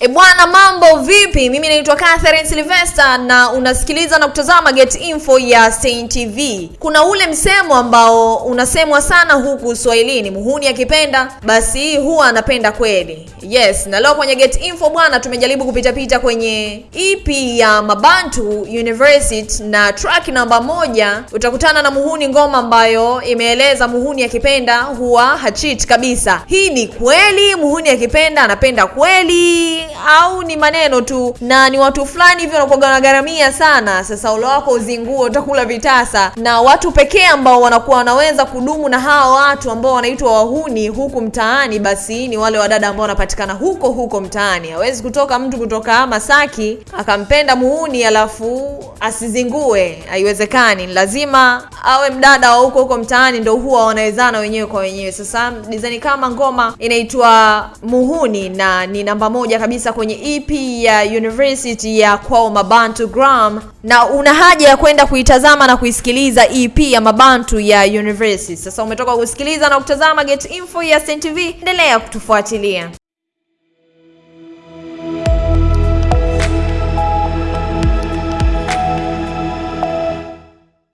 E bwana, mambo vipi? Mimi naitwa Catherine Sylvester na unasikiliza na kutazama Get Info ya Stein TV. Kuna ule msemo ambao unasemwa sana huku Swahilini, muhuni akipenda basi huwa anapenda kweli. Yes, na leo kwenye Get Info bwana, tumejaribu kupitapita kwenye EP ya Mabantu University na track namba moja utakutana na muhuni, ngoma ambayo imeeleza muhuni akipenda huwa hachit kabisa. Hii ni kweli? Muhuni akipenda anapenda kweli au ni maneno tu na ni watu fulani hivyo wanakuwa wanagharamia sana? Sasa ulo wako uzinguo, utakula vitasa. Na watu pekee ambao wanakuwa wanaweza kudumu na hawa watu ambao wanaitwa wahuni huku mtaani, basi ni wale wadada ambao wanapatikana huko huko mtaani. Hawezi kutoka mtu kutoka Masaki akampenda muhuni alafu asizingue, haiwezekani. Lazima awe mdada wa huko huko mtaani, ndo huwa wanawezana wenyewe kwa wenyewe. Sasa design kama ngoma inaitwa Muhuni na ni namba moja kabisa kwenye EP ya University ya kwao Mabantu Gram, na una haja ya kwenda kuitazama na kuisikiliza EP ya Mabantu ya University. Sasa umetoka kusikiliza na kutazama Get Info ya Stein TV, endelea kutufuatilia.